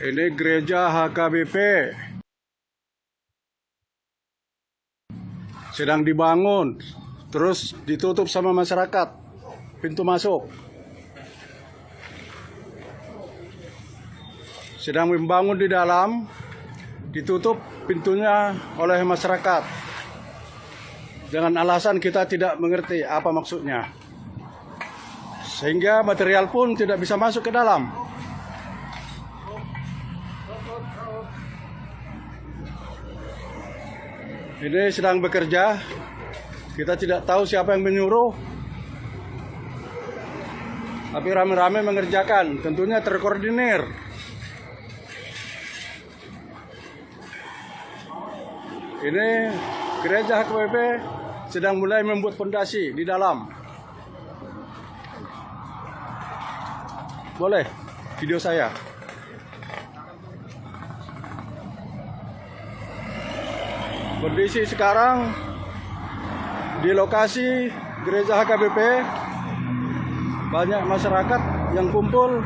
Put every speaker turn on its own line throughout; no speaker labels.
Ini gereja HKBP. Sedang dibangun, terus ditutup sama masyarakat pintu masuk. Sedang membangun di dalam, ditutup pintunya oleh masyarakat. Dengan alasan kita tidak mengerti apa maksudnya. Sehingga material pun tidak bisa masuk ke dalam. Ini sedang bekerja. Kita tidak tahu siapa yang menyuruh. Tapi rame-rame mengerjakan. Tentunya terkoordinir. Ini gereja HKBP sedang mulai membuat fondasi di dalam. Boleh video saya. Kondisi sekarang di lokasi gereja HKBP banyak masyarakat yang kumpul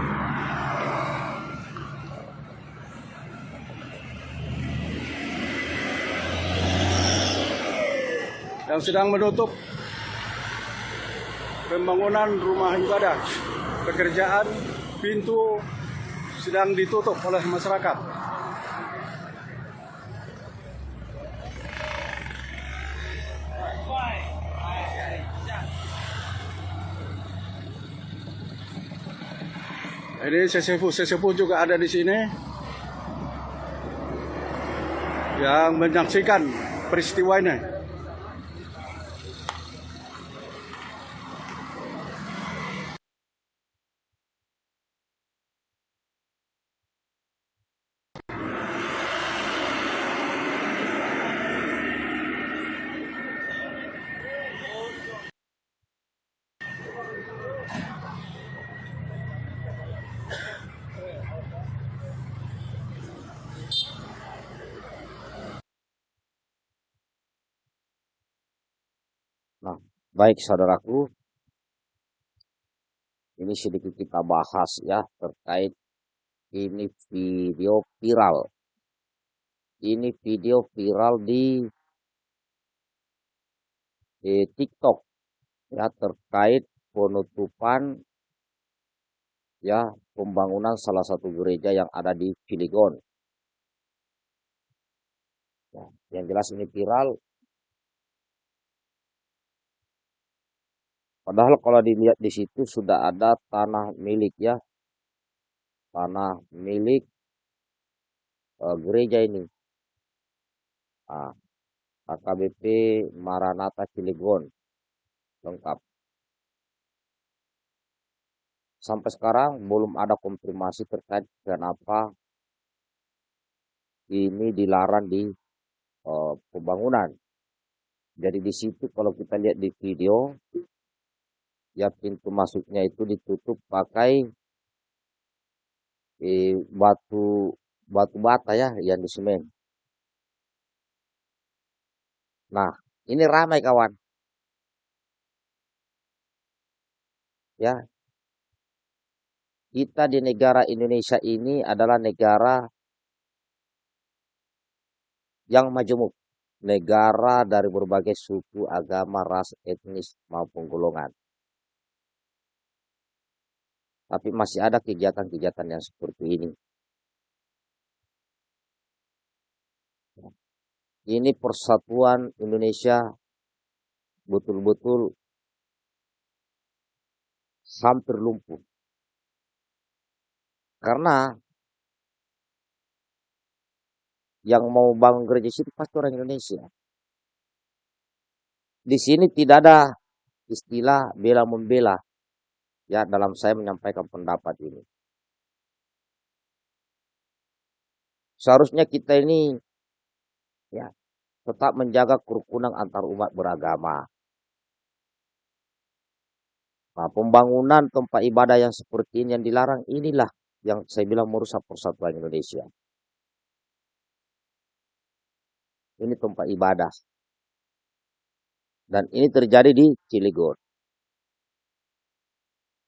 yang sedang menutup pembangunan rumah ibadah. Pekerjaan pintu sedang ditutup oleh masyarakat. Ini sesepuh-sesepuh juga ada di sini yang menyaksikan peristiwa ini.
Nah, baik saudaraku, ini sedikit kita bahas ya terkait ini video viral. Ini video viral di, di TikTok ya terkait penutupan ya pembangunan salah satu gereja yang ada di Cilegon. Ya, yang jelas ini viral Padahal kalau dilihat di situ sudah ada tanah milik ya. Tanah milik uh, gereja ini. Nah, AKBP Maranatha Cilegon. Lengkap. Sampai sekarang belum ada konfirmasi terkait kenapa ini dilarang di uh, pembangunan. Jadi di situ kalau kita lihat di video ya pintu masuknya itu ditutup pakai eh, batu batu bata ya yang di semen. Nah, ini ramai kawan. Ya. Kita di negara Indonesia ini adalah negara yang majemuk. Negara dari berbagai suku, agama, ras, etnis maupun golongan. Tapi masih ada kegiatan-kegiatan yang seperti ini. Ini persatuan Indonesia betul-betul hampir lumpuh. Karena yang mau bangun gereja situ pasti orang Indonesia. Di sini tidak ada istilah bela membela ya dalam saya menyampaikan pendapat ini. Seharusnya kita ini ya tetap menjaga kerukunan antar umat beragama. Nah, pembangunan tempat ibadah yang seperti ini yang dilarang inilah yang saya bilang merusak persatuan Indonesia. Ini tempat ibadah. Dan ini terjadi di Cilegon.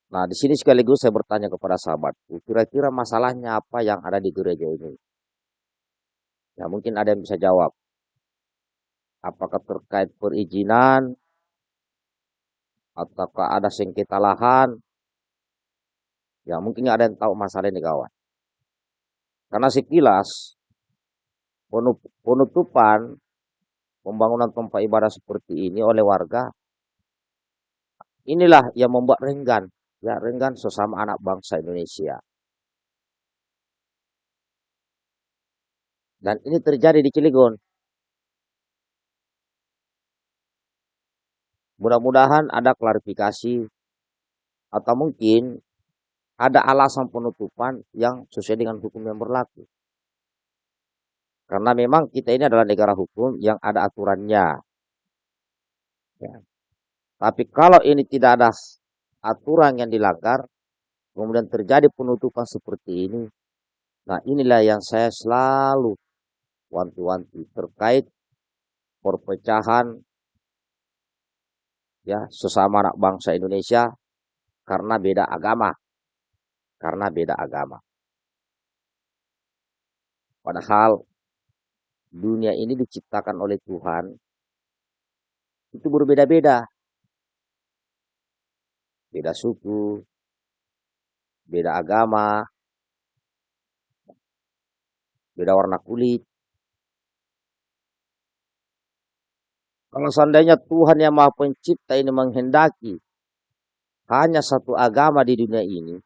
Nah, di sini sekaligus saya bertanya kepada sahabatku, kira-kira masalahnya apa yang ada di gereja ini? Ya, mungkin ada yang bisa jawab. Apakah terkait perizinan? Ataukah ada sengketa lahan? Ya, mungkin ada yang tahu masalah ini kawan. Karena sekilas penutupan pembangunan tempat ibadah seperti ini oleh warga inilah yang membuat renggan ya renggan sesama anak bangsa Indonesia dan ini terjadi di Cilegon mudah-mudahan ada klarifikasi atau mungkin ada alasan penutupan yang sesuai dengan hukum yang berlaku karena memang kita ini adalah negara hukum yang ada aturannya. Ya. Tapi kalau ini tidak ada aturan yang dilanggar, kemudian terjadi penutupan seperti ini, nah inilah yang saya selalu wanti-wanti terkait perpecahan ya sesama anak bangsa Indonesia karena beda agama. Karena beda agama. Padahal dunia ini diciptakan oleh Tuhan itu berbeda-beda. Beda suku, beda agama, beda warna kulit. Kalau seandainya Tuhan yang Maha Pencipta ini menghendaki hanya satu agama di dunia ini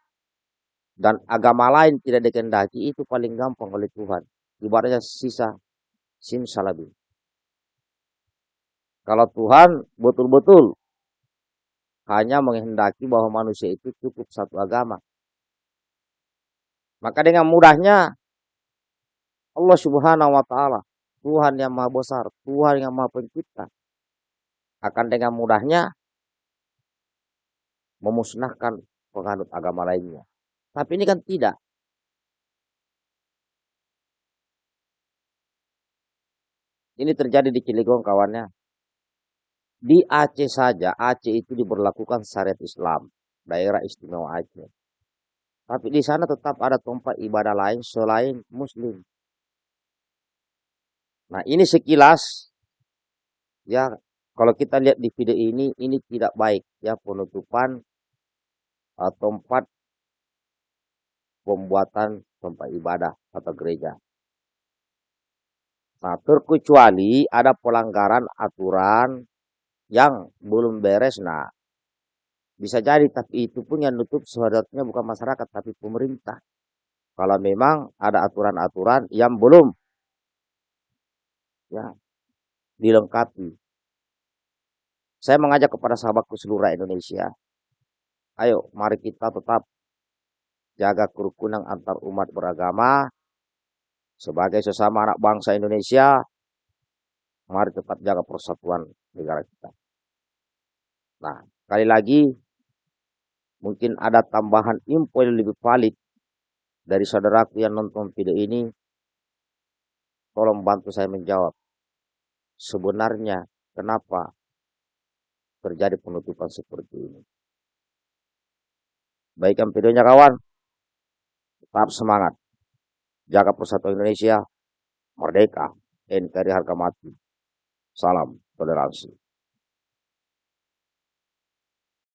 dan agama lain tidak dikehendaki itu paling gampang oleh Tuhan. Ibaratnya sisa simsalabim. Kalau Tuhan betul-betul hanya menghendaki bahwa manusia itu cukup satu agama. Maka dengan mudahnya Allah subhanahu wa ta'ala, Tuhan yang maha besar, Tuhan yang maha pencipta, akan dengan mudahnya memusnahkan penganut agama lainnya. Tapi ini kan tidak. Ini terjadi di Cilegon kawannya. Di Aceh saja, Aceh itu diberlakukan syariat Islam. Daerah istimewa Aceh. Tapi di sana tetap ada tempat ibadah lain selain muslim. Nah ini sekilas. Ya kalau kita lihat di video ini, ini tidak baik. Ya penutupan uh, tempat pembuatan tempat ibadah atau gereja. Nah, terkecuali ada pelanggaran aturan yang belum beres. Nah, bisa jadi tapi itu pun yang nutup seharusnya bukan masyarakat tapi pemerintah. Kalau memang ada aturan-aturan yang belum ya dilengkapi. Saya mengajak kepada sahabatku seluruh Indonesia. Ayo, mari kita tetap jaga kerukunan antar umat beragama, sebagai sesama anak bangsa Indonesia, mari tetap jaga persatuan negara kita. Nah, kali lagi, mungkin ada tambahan info yang lebih valid dari saudaraku yang nonton video ini. Tolong bantu saya menjawab. Sebenarnya kenapa terjadi penutupan seperti ini? Baikkan videonya kawan. Tetap semangat jaga persatuan Indonesia, merdeka, NKRI harga mati. Salam toleransi.